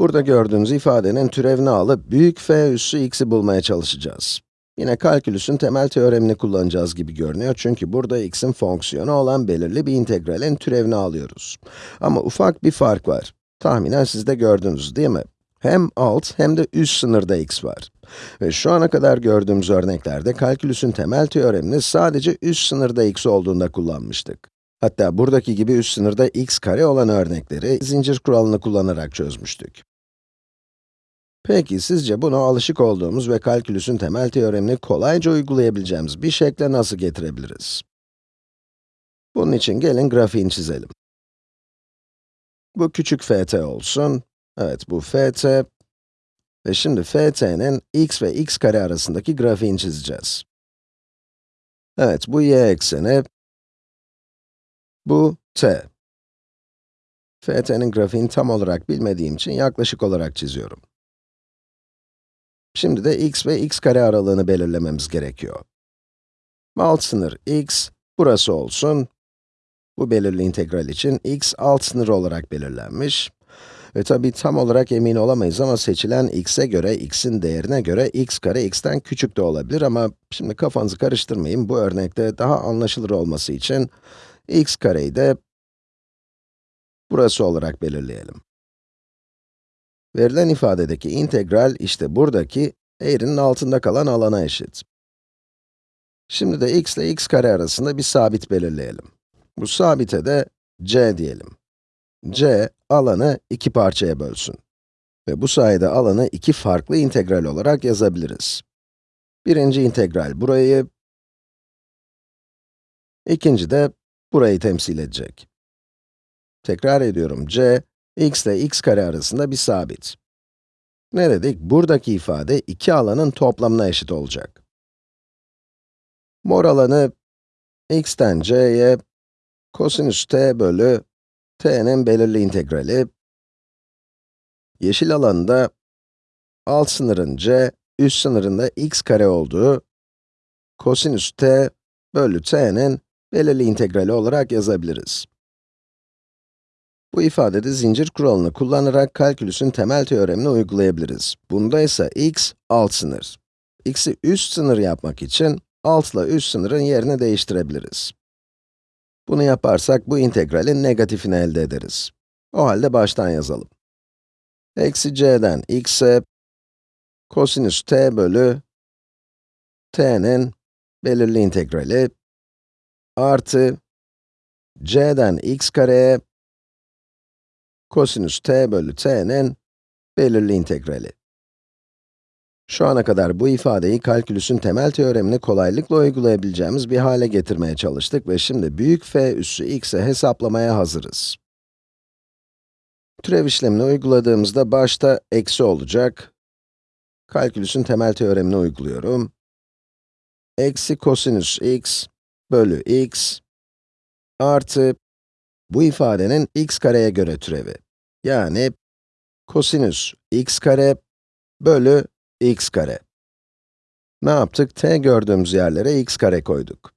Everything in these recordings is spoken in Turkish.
Burada gördüğünüz ifadenin türevini alıp büyük f üssü x'i bulmaya çalışacağız. Yine kalkülüsün temel teoremini kullanacağız gibi görünüyor çünkü burada x'in fonksiyonu olan belirli bir integralin türevini alıyoruz. Ama ufak bir fark var. Tahminen siz de gördünüz değil mi? Hem alt hem de üst sınırda x var. Ve şu ana kadar gördüğümüz örneklerde kalkülüsün temel teoremini sadece üst sınırda x olduğunda kullanmıştık. Hatta buradaki gibi üst sınırda x kare olan örnekleri zincir kuralını kullanarak çözmüştük. Peki, sizce bunu alışık olduğumuz ve kalkülüsün temel teoremini kolayca uygulayabileceğimiz bir şekle nasıl getirebiliriz? Bunun için gelin grafiğini çizelim. Bu küçük ft olsun. Evet, bu ft. Ve şimdi ft'nin x ve x kare arasındaki grafiğini çizeceğiz. Evet, bu y ekseni, bu t. ft'nin grafiğini tam olarak bilmediğim için yaklaşık olarak çiziyorum. Şimdi de x ve x kare aralığını belirlememiz gerekiyor. Alt sınır x, burası olsun. Bu belirli integral için x alt sınır olarak belirlenmiş. Ve tabii tam olarak emin olamayız ama seçilen x'e göre, x'in değerine göre x kare x'ten küçük de olabilir ama şimdi kafanızı karıştırmayın, bu örnekte daha anlaşılır olması için x kareyi de burası olarak belirleyelim. Verilen ifadedeki integral, işte buradaki eğrinin altında kalan alana eşit. Şimdi de x ile x kare arasında bir sabit belirleyelim. Bu sabite de c diyelim. c, alanı iki parçaya bölsün. Ve bu sayede alanı iki farklı integral olarak yazabiliriz. Birinci integral burayı, ikinci de burayı temsil edecek. Tekrar ediyorum, c, x ile x kare arasında bir sabit. Ne dedik? Buradaki ifade iki alanın toplamına eşit olacak. Mor alanı x'ten c'ye kosinüs t bölü t'nin belirli integrali. Yeşil alanında alt sınırın c, üst sınırında x kare olduğu kosinüs t bölü t'nin belirli integrali olarak yazabiliriz. Bu ifadede zincir kuralını kullanarak kalkülüsün temel teoremini uygulayabiliriz. Bunda ise x alt sınır. x'i üst sınır yapmak için alt ile üst sınırın yerini değiştirebiliriz. Bunu yaparsak bu integralin negatifini elde ederiz. O halde baştan yazalım. Eksi c'den x'e kosinüs t bölü t'nin belirli integrali artı c'den x kareye kosinüs t bölü t'nin belirli integrali. Şu ana kadar bu ifadeyi kalkülüsün temel teoremini kolaylıkla uygulayabileceğimiz bir hale getirmeye çalıştık ve şimdi büyük f üssü x'e hesaplamaya hazırız. Türev işlemini uyguladığımızda başta eksi olacak. Kalkülüsün temel teoremini uyguluyorum. Eksi kosinüs x bölü x artı bu ifadenin x kareye göre türevi. Yani kosinüs x kare bölü x kare. Ne yaptık? t gördüğümüz yerlere x kare koyduk.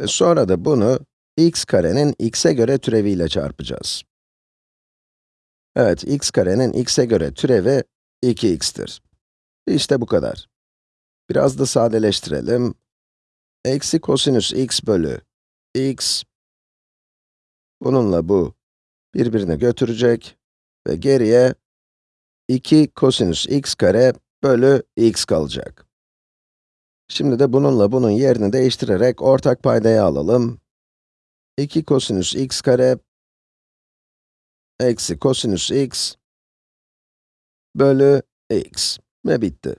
Ve sonra da bunu x karenin x'e göre türeviyle çarpacağız. Evet, x karenin x'e göre türevi 2x'tir. İşte bu kadar. Biraz da sadeleştirelim. Eksi kosinüs x bölü x Bununla bu birbirini götürecek ve geriye 2 kosinüs x kare bölü x kalacak. Şimdi de bununla bunun yerini değiştirerek ortak paydayı alalım. 2 kosinüs x kare eksi kosinüs x bölü x ve bitti.